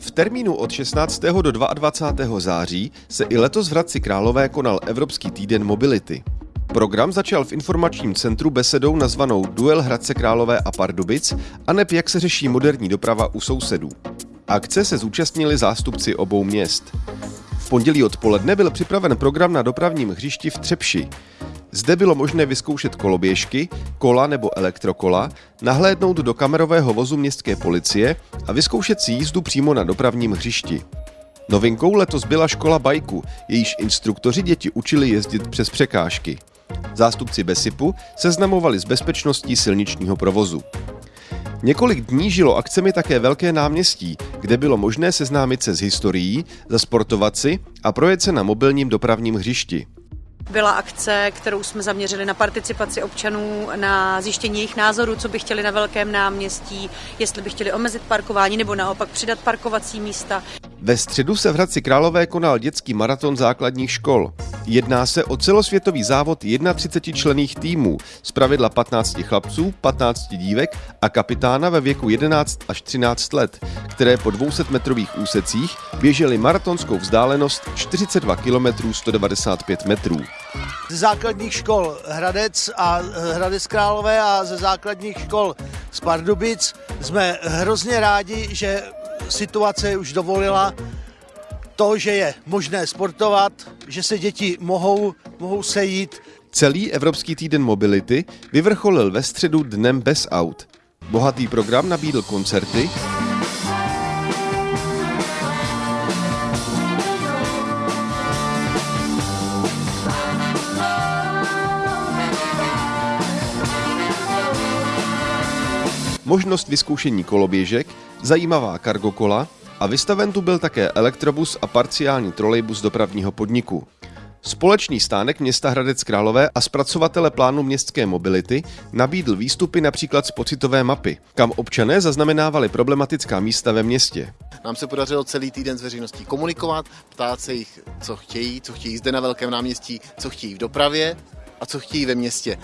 V termínu od 16. do 22. září se i letos v Hradci Králové konal Evropský týden mobility. Program začal v informačním centru besedou nazvanou Duel Hradce Králové a Pardubic a neb jak se řeší moderní doprava u sousedů. Akce se zúčastnili zástupci obou měst. V pondělí odpoledne byl připraven program na dopravním hřišti v Třepši. Zde bylo možné vyzkoušet koloběžky, kola nebo elektrokola, nahlédnout do kamerového vozu městské policie a vyzkoušet si jízdu přímo na dopravním hřišti. Novinkou letos byla škola bajku, jejíž instruktoři děti učili jezdit přes překážky. Zástupci Besipu seznamovali s bezpečností silničního provozu. Několik dní žilo akcemi také Velké náměstí, kde bylo možné seznámit se s historií, zasportovat si a projet se na mobilním dopravním hřišti byla akce, kterou jsme zaměřili na participaci občanů, na zjištění jejich názorů, co by chtěli na velkém náměstí, jestli by chtěli omezit parkování nebo naopak přidat parkovací místa. Ve středu se v Hradci Králové konal dětský maraton základních škol. Jedná se o celosvětový závod 31 člených týmů, z pravidla 15 chlapců, 15 dívek a kapitána ve věku 11 až 13 let, které po 200 metrových úsecích běžely maratonskou vzdálenost 42 km 195 metrů. Ze základních škol Hradec a Hradec Králové a ze základních škol z Pardubic jsme hrozně rádi, že situace už dovolila to, že je možné sportovat, že se děti mohou, mohou sejít. Celý Evropský týden mobility vyvrcholil ve středu dnem bez aut. Bohatý program nabídl koncerty, možnost vyzkoušení koloběžek, zajímavá kargokola a vystaven tu byl také elektrobus a parciální trolejbus dopravního podniku. Společný stánek města Hradec Králové a zpracovatele plánu městské mobility nabídl výstupy například z pocitové mapy, kam občané zaznamenávali problematická místa ve městě. Nám se podařilo celý týden s veřejností komunikovat, ptát se jich, co chtějí, co chtějí zde na Velkém náměstí, co chtějí v dopravě a co chtějí ve městě.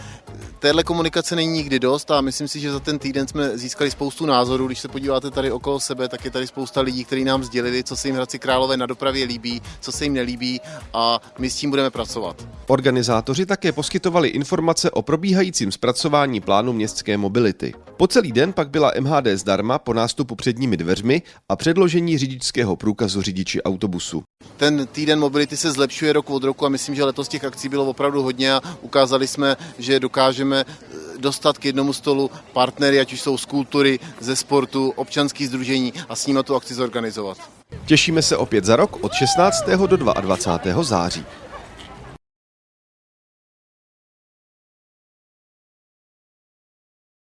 Téhle komunikace není nikdy dost a myslím si, že za ten týden jsme získali spoustu názorů. Když se podíváte tady okolo sebe, tak je tady spousta lidí, kteří nám sdělili, co se jim Hradci Králové na dopravě líbí, co se jim nelíbí a my s tím budeme pracovat. Organizátoři také poskytovali informace o probíhajícím zpracování plánu městské mobility. Po celý den pak byla MHD zdarma po nástupu předními dveřmi a předložení řidičského průkazu řidiči autobusu. Ten týden mobility se zlepšuje rok od roku a myslím, že letos těch akcí bylo opravdu hodně a ukázali jsme, že dokážeme eh, dostat k jednomu stolu partnery, ať už jsou z kultury, ze sportu, občanských združení a s nimi tu akci zorganizovat. Těšíme se opět za rok od 16. do 22. září.